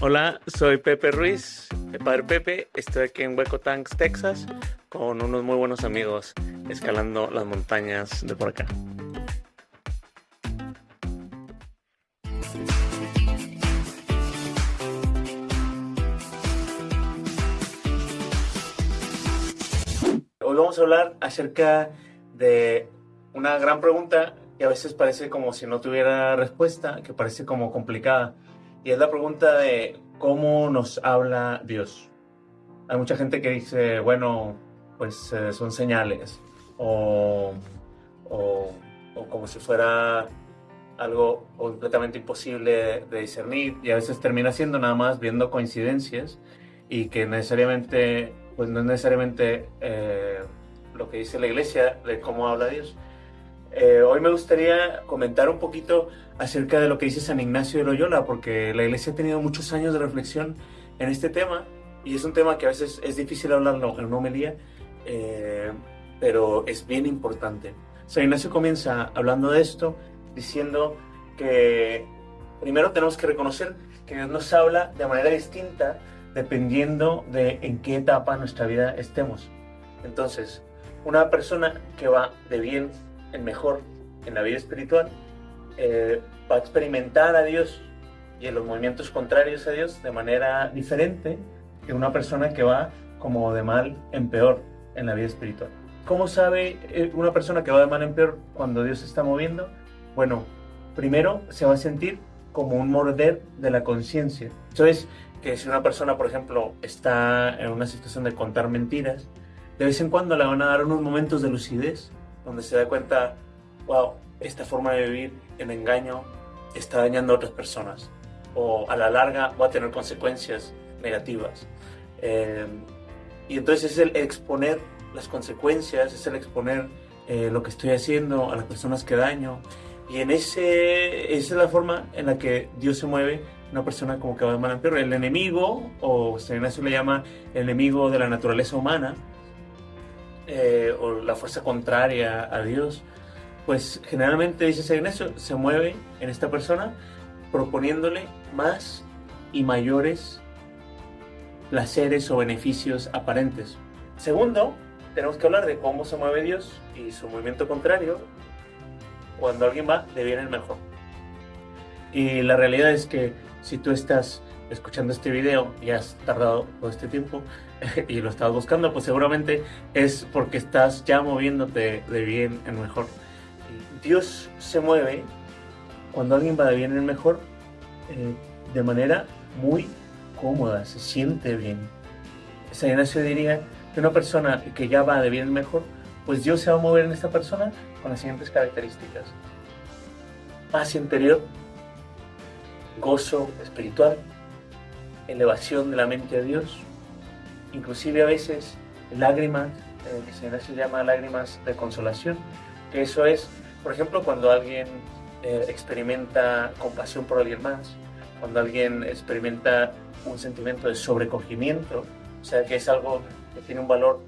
Hola, soy Pepe Ruiz, el padre Pepe. Estoy aquí en Hueco Tanks, Texas, con unos muy buenos amigos escalando las montañas de por acá. Hoy vamos a hablar acerca de una gran pregunta que a veces parece como si no tuviera respuesta, que parece como complicada y es la pregunta de cómo nos habla Dios. Hay mucha gente que dice, bueno, pues eh, son señales o, o, como si fuera algo completamente imposible de discernir y a veces termina siendo nada más viendo coincidencias y que necesariamente, pues no es necesariamente eh, lo que dice la iglesia de cómo habla Dios. Eh, hoy me gustaría comentar un poquito acerca de lo que dice San Ignacio de Loyola, porque la iglesia ha tenido muchos años de reflexión en este tema y es un tema que a veces es difícil hablarlo en una homilía, eh, pero es bien importante. San Ignacio comienza hablando de esto, diciendo que primero tenemos que reconocer que Dios nos habla de manera distinta dependiendo de en qué etapa de nuestra vida estemos. Entonces, una persona que va de bien el mejor en la vida espiritual, eh, va a experimentar a Dios y en los movimientos contrarios a Dios de manera diferente que una persona que va como de mal en peor en la vida espiritual. ¿Cómo sabe eh, una persona que va de mal en peor cuando Dios se está moviendo? Bueno, primero se va a sentir como un morder de la conciencia. Entonces, que si una persona, por ejemplo, está en una situación de contar mentiras, de vez en cuando le van a dar unos momentos de lucidez donde se da cuenta, wow, esta forma de vivir en engaño está dañando a otras personas o a la larga va a tener consecuencias negativas. Eh, y entonces es el exponer las consecuencias, es el exponer eh, lo que estoy haciendo a las personas que daño. Y en ese, esa es la forma en la que Dios se mueve una persona como que va de mal en peor. El enemigo, o San Ignacio le llama el enemigo de la naturaleza humana, eh, o la fuerza contraria a Dios, pues generalmente, dice San Ignacio, se mueve en esta persona proponiéndole más y mayores placeres o beneficios aparentes. Segundo, tenemos que hablar de cómo se mueve Dios y su movimiento contrario cuando alguien va de bien en mejor. Y la realidad es que si tú estás escuchando este video y has tardado todo este tiempo y lo estabas buscando, pues seguramente es porque estás ya moviéndote de bien en mejor. Dios se mueve cuando alguien va de bien en mejor eh, de manera muy cómoda, se siente bien. San Ignacio diría que una persona que ya va de bien en mejor, pues Dios se va a mover en esta persona con las siguientes características. Paz interior, gozo espiritual, elevación de la mente a Dios, inclusive a veces lágrimas, eh, que se llama lágrimas de consolación, que eso es, por ejemplo, cuando alguien eh, experimenta compasión por alguien más, cuando alguien experimenta un sentimiento de sobrecogimiento, o sea, que es algo que tiene un valor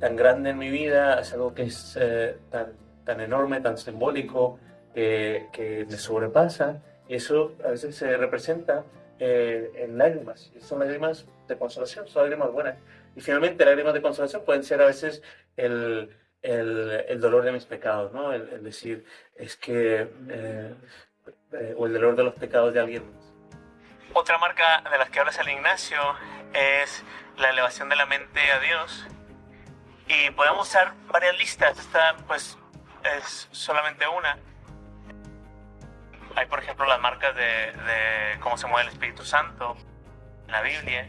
tan grande en mi vida, es algo que es eh, tan, tan enorme, tan simbólico, que, que me sobrepasa, y eso a veces se representa eh, en lágrimas. Son lágrimas de consolación, son lágrimas buenas. Y finalmente, lágrimas de consolación pueden ser a veces el, el, el dolor de mis pecados, ¿no? El, decir, es que, eh, eh, o el dolor de los pecados de alguien más. Otra marca de las que habla San Ignacio es la elevación de la mente a Dios. Y podemos usar varias listas, esta pues es solamente una hay, por ejemplo, las marcas de, cómo se mueve el Espíritu Santo en la Biblia.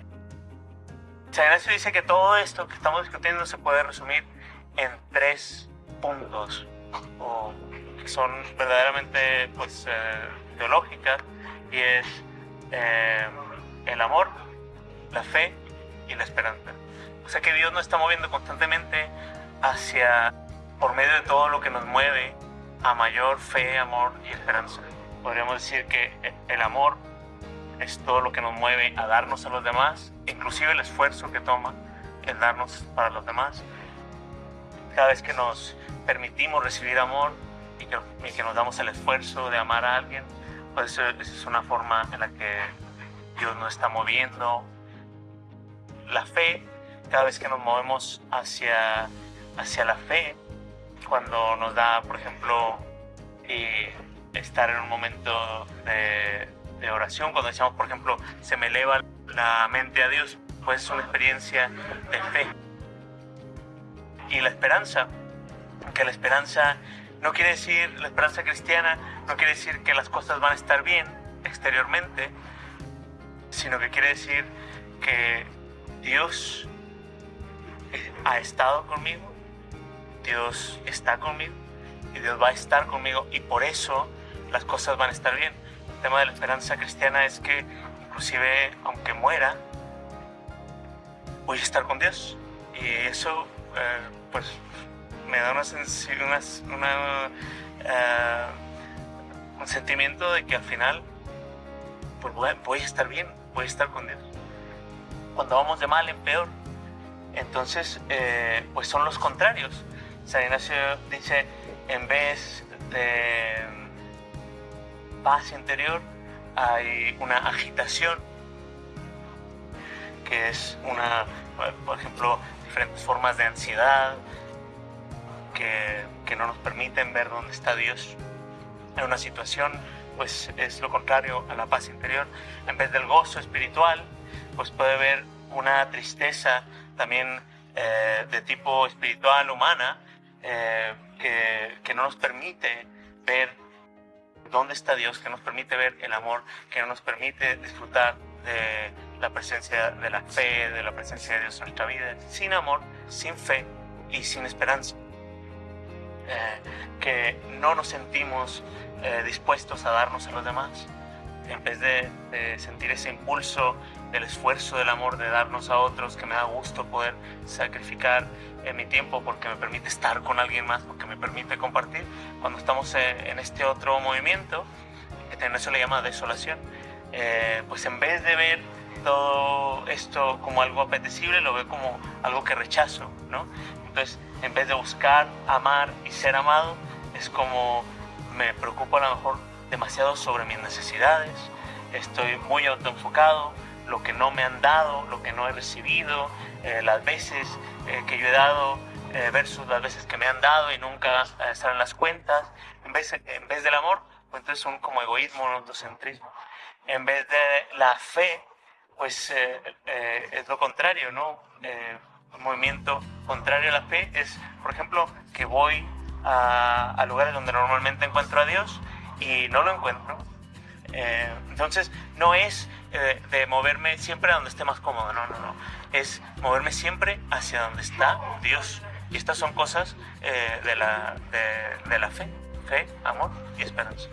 San Ignacio dice que todo esto que estamos discutiendo se puede resumir en tres puntos, o que son verdaderamente pues, eh, teológicas, y es eh, el amor, la fe y la esperanza. O sea que Dios nos está moviendo constantemente hacia, por medio de todo lo que nos mueve, a mayor fe, amor y esperanza podríamos decir que el amor es todo lo que nos mueve a darnos a los demás, inclusive el esfuerzo que toma el darnos para los demás. Cada vez que nos permitimos recibir amor y que, nos damos el esfuerzo de amar a alguien, pues eso, es una forma en la que Dios no está moviendo. La fe, cada vez que nos movemos hacia, hacia la fe, cuando nos da, por ejemplo, eh, estar en un momento de, oración, cuando decimos, por ejemplo, se me eleva la mente a Dios, pues es una experiencia de fe. Y la esperanza, que la esperanza no quiere decir, la esperanza cristiana no quiere decir que las cosas van a estar bien exteriormente, sino que quiere decir que Dios ha estado conmigo, Dios está conmigo y Dios va a estar conmigo y por eso las cosas van a estar bien. El tema de la esperanza cristiana es que inclusive aunque muera, voy a estar con Dios. Y eso eh, pues me da una, una, eh, un sentimiento de que al final pues voy a, estar bien, voy a estar con Dios. Cuando vamos de mal en peor, entonces eh, pues son los contrarios. San Ignacio dice, en vez de paz interior, hay una agitación, que es una, por ejemplo, diferentes formas de ansiedad, que, que no nos permiten ver dónde está Dios en una situación, pues es lo contrario a la paz interior. En vez del gozo espiritual, pues puede haber una tristeza también eh, de tipo espiritual, humana, eh, que, que no nos permite ver dónde está Dios, que nos permite ver el amor, que nos permite disfrutar de la presencia de la fe, de la presencia de Dios en nuestra vida. Sin amor, sin fe y sin esperanza. Eh, que no nos sentimos eh, dispuestos a darnos a los demás, en vez de, sentir ese impulso del esfuerzo, del amor, de darnos a otros, que me da gusto poder sacrificar en mi tiempo porque me permite estar con alguien más, porque me permite compartir, cuando estamos eh, en este otro movimiento, que en eso le llama desolación, pues en vez de ver todo esto como algo apetecible, lo veo como algo que rechazo, ¿no? Entonces, en vez de buscar, amar y ser amado, es como me preocupo a lo mejor demasiado sobre mis necesidades, estoy muy autoenfocado, lo que no me han dado, lo que no he recibido, eh, las veces eh, que yo he dado eh, versus las veces que me han dado y nunca están en las cuentas, en vez, en vez del amor, pues entonces son como egoísmo, autocentrismo. En vez de la fe, pues es lo contrario, ¿no? un movimiento contrario a la fe es, por ejemplo, que voy a, lugares donde normalmente encuentro a Dios y no lo encuentro. Eh, entonces, no es eh, de moverme siempre a donde esté más cómodo, no, no, no. Es moverme siempre hacia donde está Dios. Y estas son cosas eh, de, la, de, de, la fe, fe, amor y esperanza.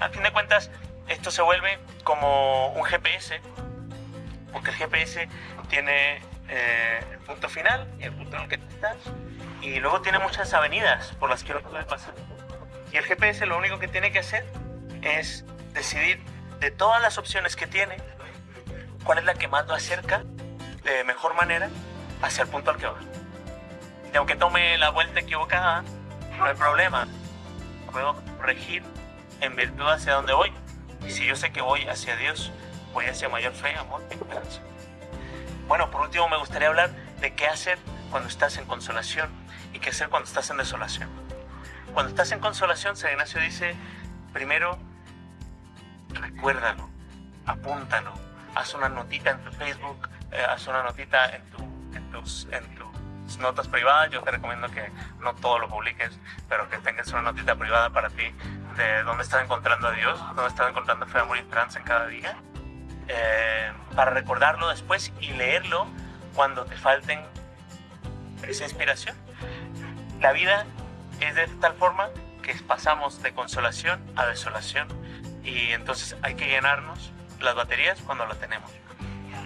a fin de cuentas, esto se vuelve como un GPS, porque el GPS tiene eh, el punto final y el punto en el que estás. Y luego tiene muchas avenidas por las que uno puede pasar. Y el GPS lo único que tiene que hacer es decidir de todas las opciones que tiene, cuál es la que más lo acerca de mejor manera hacia el punto al que va. Y aunque tome la vuelta equivocada, no hay problema. Puedo regir en virtud hacia donde voy. Y si yo sé que voy hacia Dios, voy hacia mayor fe, amor y esperanza. Bueno, por último me gustaría hablar de qué hacer cuando estás en consolación y qué hacer cuando estás en desolación. Cuando estás en consolación, San Ignacio dice, primero, recuérdalo, apúntalo, haz una notita en tu Facebook, eh, haz una notita en, tus, notas privadas. Yo te recomiendo que no todo lo publiques, pero que tengas una notita privada para ti de dónde estás encontrando a Dios, dónde estás encontrando fe, amor y esperanza en cada día eh, para recordarlo después y leerlo cuando te falten esa inspiración. La vida es de tal forma que pasamos de consolación a desolación y entonces hay que llenarnos las baterías cuando las tenemos.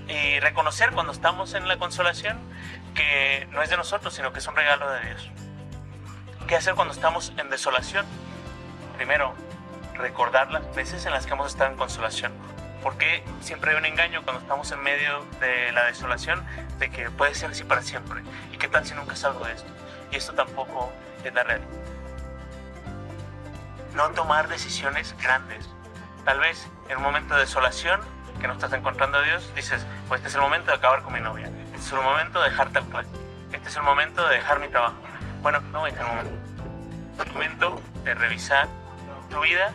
Y reconocer cuando estamos en la consolación que no es de nosotros, sino que es un regalo de Dios. ¿Qué hacer cuando estamos en desolación? Primero, recordar las veces en las que hemos estado en consolación porque siempre hay un engaño cuando estamos en medio de la desolación de que puede ser así para siempre. ¿Y qué tal si nunca salgo de esto? Y esto tampoco es la realidad. No tomar decisiones grandes. Tal vez en un momento de desolación que no estás encontrando a Dios, dices, pues este es el momento de acabar con mi novia, este es el momento de dejar tal cual, este es el momento de dejar mi trabajo. Bueno, no es el momento. Es el momento de revisar tu vida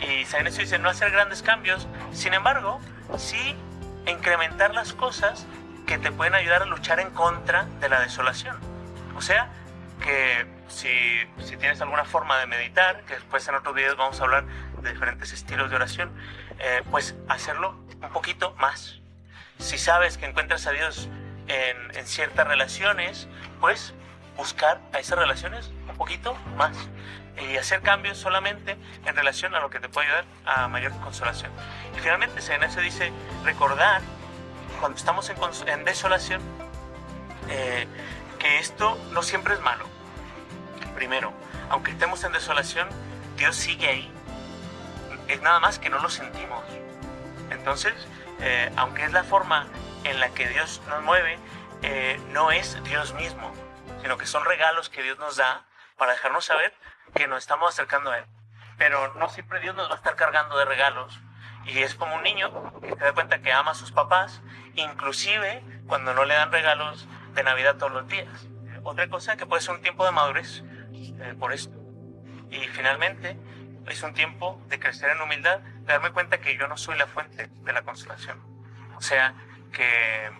y San Ignacio dice no hacer grandes cambios, sin embargo, sí incrementar las cosas que te pueden ayudar a luchar en contra de la desolación. O sea, que si, si, tienes alguna forma de meditar, que después en otros videos vamos a hablar de diferentes estilos de oración, eh, pues hacerlo un poquito más. Si sabes que encuentras a Dios en, en ciertas relaciones, pues buscar a esas relaciones un poquito más y hacer cambios solamente en relación a lo que te puede ayudar a mayor consolación. Y finalmente, se dice recordar cuando estamos en, en desolación eh, que esto no siempre es malo. Primero, aunque estemos en desolación, Dios sigue ahí. Es nada más que no lo sentimos. Entonces, eh, aunque es la forma en la que Dios nos mueve, eh, no es Dios mismo sino que son regalos que Dios nos da para dejarnos saber que nos estamos acercando a Él. Pero no siempre Dios nos va a estar cargando de regalos. Y es como un niño que se da cuenta que ama a sus papás, inclusive cuando no le dan regalos de Navidad todos los días. Otra cosa que puede ser un tiempo de madurez eh, por esto. Y finalmente es un tiempo de crecer en humildad, de darme cuenta que yo no soy la fuente de la consolación. O sea, que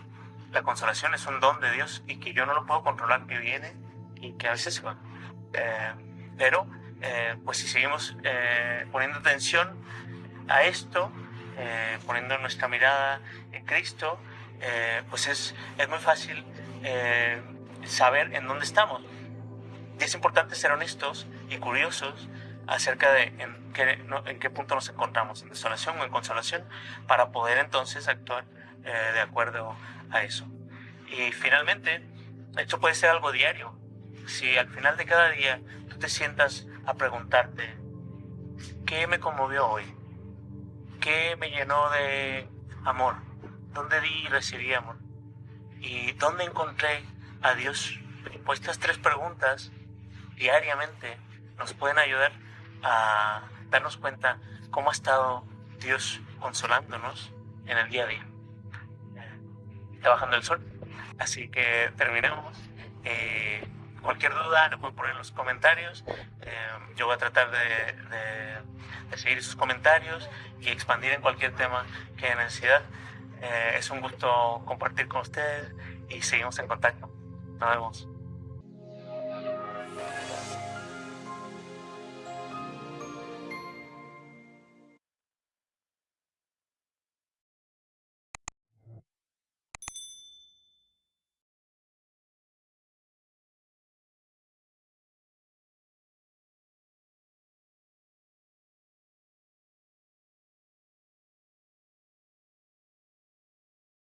la consolación es un don de Dios y que yo no lo puedo controlar, que viene y que a veces se va. Eh, pero, eh, pues si seguimos eh, poniendo atención a esto, poniendo nuestra mirada en Cristo, pues es, es muy fácil saber en dónde estamos. Es importante ser honestos y curiosos acerca de en qué, en qué punto nos encontramos, en desolación o en consolación, para poder entonces actuar de acuerdo a eso. Y finalmente, esto puede ser algo diario. Si al final de cada día tú te sientas a preguntarte, ¿qué me conmovió hoy? ¿Qué me llenó de amor? ¿Dónde di y recibí amor? ¿Y dónde encontré a Dios? Pues estas tres preguntas diariamente nos pueden ayudar a darnos cuenta cómo ha estado Dios consolándonos en el día a día. Está bajando el sol. Así que terminamos. Eh, cualquier duda lo pueden poner en los comentarios. Eh, yo voy a tratar de, seguir sus comentarios y expandir en cualquier tema que haya necesidad. Eh, es un gusto compartir con ustedes y seguimos en contacto. Nos vemos.